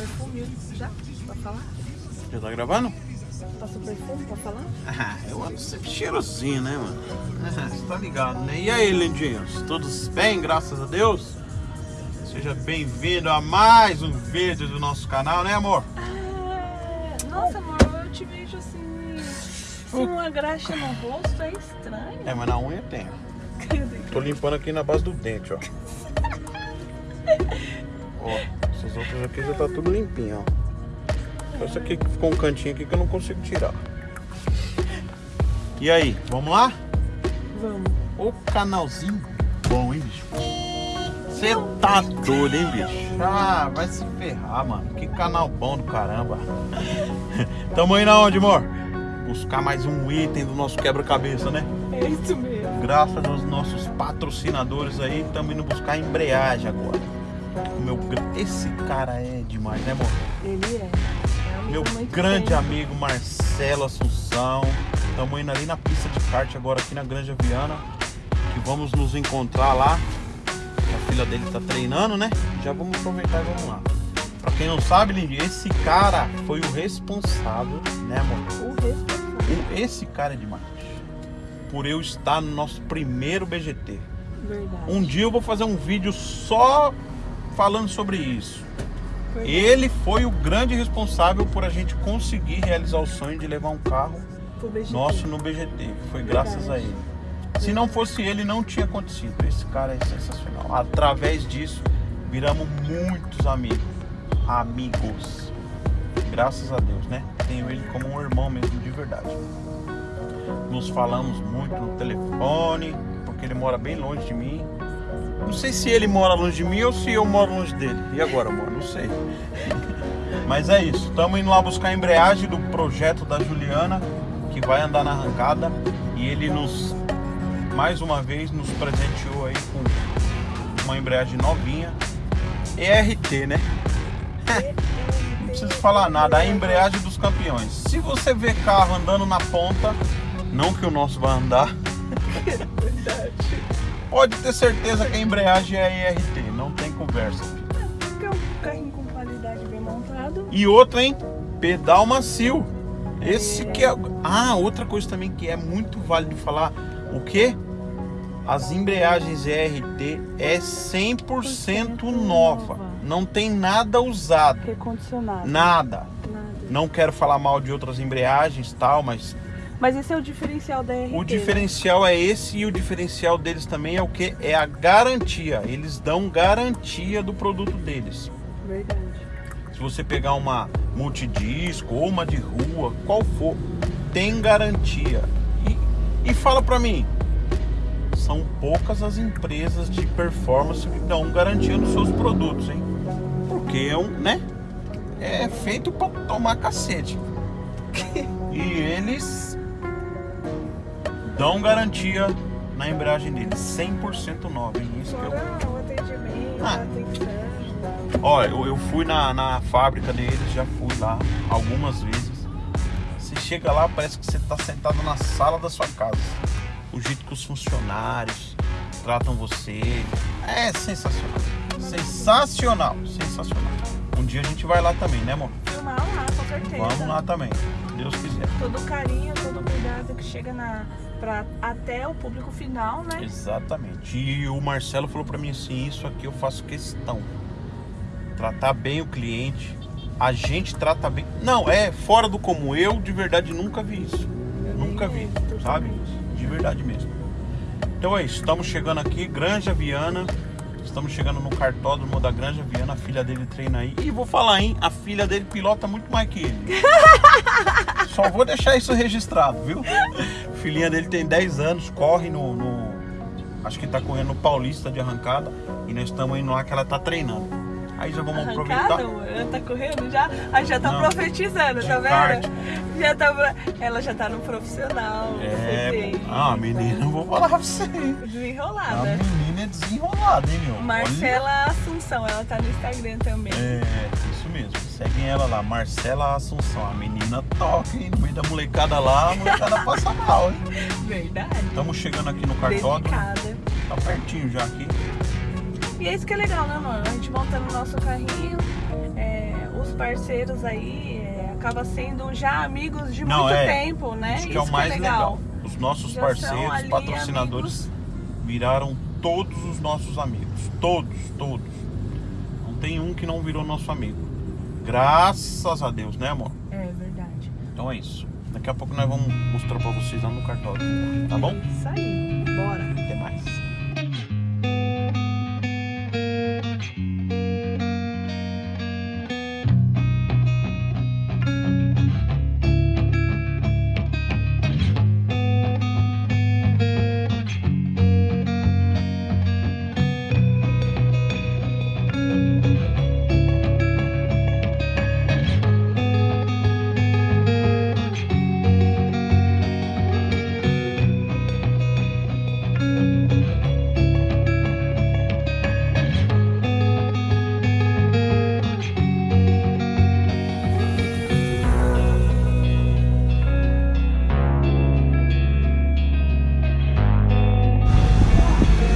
Perfume já? Pra falar? Já tá gravando? Passou perfume pra falar? Ah, eu ando sempre cheirosinho, né, mano? Ah, Você tá ligado, né? E aí, lindinhos? Todos bem, graças a Deus? Seja bem-vindo a mais um vídeo do nosso canal, né, amor? Ah, nossa, amor, eu te vejo assim. Sem uma graxa no rosto é estranho. É, mas na unha tem. Tô limpando aqui na base do dente, ó. ó, essas outras aqui já tá tudo limpinho, ó. Essa aqui ficou um cantinho aqui que eu não consigo tirar. E aí, vamos lá? Vamos. O canalzinho bom, hein, bicho? Você tá doido, hein, bicho? Ah, vai se ferrar, mano. Que canal bom do caramba. Tamo indo aonde, amor? Buscar mais um item do nosso quebra-cabeça, né? É isso mesmo. Graças aos nossos patrocinadores aí, estamos indo buscar embreagem agora. Meu, esse cara é demais, né, amor? Ele é. é amigo Meu grande bem. amigo Marcelo Assunção. Estamos indo ali na pista de kart agora aqui na Granja Viana. Que vamos nos encontrar lá. A filha dele tá treinando, né? Já vamos aproveitar e vamos lá. Pra quem não sabe, Lindy, esse cara foi o responsável, né, amor? O responsável. Esse cara é demais. Por eu estar no nosso primeiro BGT. Verdade. Um dia eu vou fazer um vídeo só falando sobre isso. Verdade. Ele foi o grande responsável por a gente conseguir realizar o sonho de levar um carro nosso no BGT. Foi graças a ele. Se não fosse ele, não tinha acontecido. Esse cara é sensacional. Através disso, viramos muitos amigos. Amigos. Graças a Deus, né? Tenho ele como um irmão mesmo, de verdade. Nos falamos muito no telefone, porque ele mora bem longe de mim. Não sei se ele mora longe de mim ou se eu moro longe dele. E agora, amor? Não sei. Mas é isso. Estamos indo lá buscar a embreagem do projeto da Juliana, que vai andar na arrancada. E ele nos, mais uma vez, nos presenteou aí com uma embreagem novinha. ERT, né? Não preciso falar nada. A embreagem dos campeões. Se você vê carro andando na ponta, não que o nosso vai andar, Verdade. Pode ter certeza que a embreagem é ERT. Não tem conversa. Porque é um carrinho com qualidade bem montado. E outra, hein? Pedal macio. Esse que é. Ah, outra coisa também que é muito válido falar. O que? As embreagens ERT é 100% nova. Não tem nada usado. Recondicionado. Nada. Nada. Não quero falar mal de outras embreagens tal, mas Mas esse é o diferencial da RT. o né? diferencial é esse e o diferencial deles também é o que? É a garantia. Eles dão garantia do produto deles. Verdade. Se você pegar uma multidisco ou uma de rua, qual for, tem garantia. E, e fala pra mim, são poucas as empresas de performance que dão garantia nos seus produtos, hein? Porque é um, né? É feito pra tomar cacete. E eles dão garantia na embreagem deles, 100% nova, hein? Isso que eu Fora o atendimento, Ah. Ó, eu, eu fui na, na fábrica deles, já fui lá algumas vezes. Você chega lá, parece que você tá sentado na sala da sua casa. O jeito que os funcionários tratam você é sensacional. Sensacional, sensacional. Um dia a gente vai lá também, né, amor? Filmar lá, com certeza. Vamos lá também, se Deus quiser. Todo carinho, todo cuidado que chega na, pra, até o público final, né? Exatamente. E o Marcelo falou pra mim assim, isso aqui eu faço questão. Tratar bem o cliente. A gente trata bem. Não, é fora do comum. Eu de verdade nunca vi isso. Nunca vi, Totalmente. sabe? De verdade mesmo. Então é isso, estamos chegando aqui, Granja Viana. Estamos chegando no cartódromo da Granja Viana, a filha dele treina aí. E vou falar, hein? A filha dele pilota muito mais que ele. Só vou deixar isso registrado, viu? A filhinha dele tem 10 anos, corre no. no- acho que tá correndo no Paulista de arrancada. E nós estamos indo lá que ela tá treinando. Aí já vamos Arrancada, aproveitar. Ela tá correndo já? Aí já tá Não. profetizando, tá vendo? Já tá, ela já tá no profissional. É, ah, menina, eu vou falar pra você. hein? A É hein, meu? Olha. Marcela Assunção, ela tá no Instagram também. É, isso mesmo. Seguem ela lá, Marcela Assunção. A menina toca, hein? No meio da molecada lá, a molecada passa mal, hein? Verdade. Estamos chegando aqui no cartódromo. Dedicada. Tá pertinho já aqui. E é isso que é legal, né, mano? A gente montando o nosso carrinho, é, parceiros aí é, acaba sendo já amigos de Não, muito é. tempo, né? Isso que é o Isso mais legal. legal. Os nossos Já parceiros, patrocinadores viraram todos os nossos amigos. Todos, todos. Não tem um que não virou nosso amigo. Graças a Deus, né, amor? É verdade. Então é isso. Daqui a pouco nós vamos mostrar pra vocês lá no cartório. Tá bom? Isso aí. Bora. Até mais.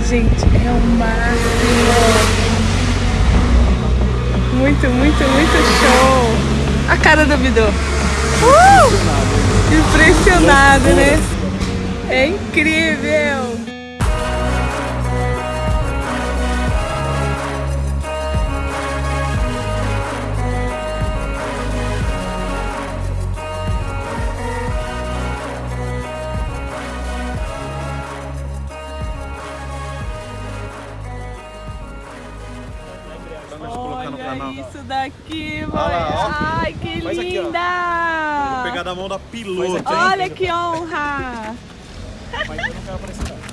Gente, é o máximo. Muito, muito, muito show. A cara do Bidô. Uh! Impressionado, né? É incrível. Olha isso daqui, mãe. Olha lá, ó. Ai, que Faz aqui, ó. linda. Vou pegar da mão da piloto, hein? Olha que honra. Mas eu não quero aparecer não.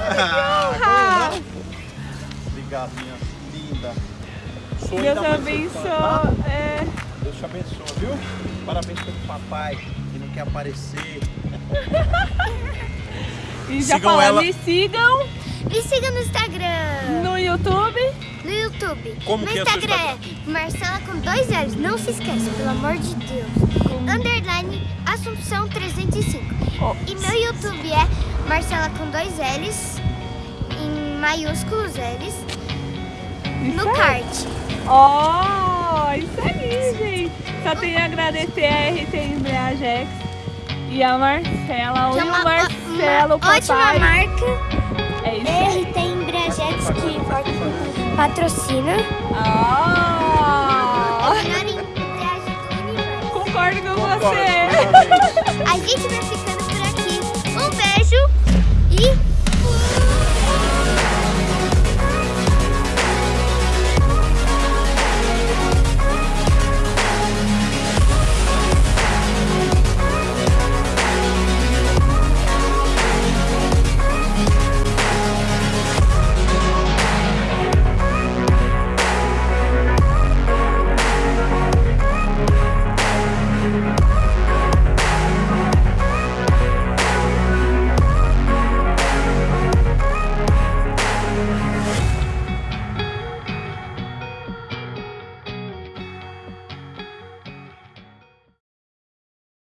Ah, Obrigado, minha linda. Sou Deus abençoe. É. Deus te abençoe, viu? Parabéns pelo papai que não quer aparecer. E já Sigam falando, ela. me sigam Me siga no Instagram, no YouTube. No YouTube. Como no que é Instagram é Marcela com dois L's. Não se esqueça, pelo amor de Deus. Underline Assunção 305. Ó. E meu YouTube é Marcela com dois L's. Em maiúsculos L's. No Isso aí. card. Ó, isso aí, gente. Só tenho a agradecer a RT Embreagex e a Marcela. Que é Oi, o Marcelo, uma ótima papai. marca. É isso aí. RT Embreagex que patrocina. A melhor do universo. concordo com você. A gente vai ficando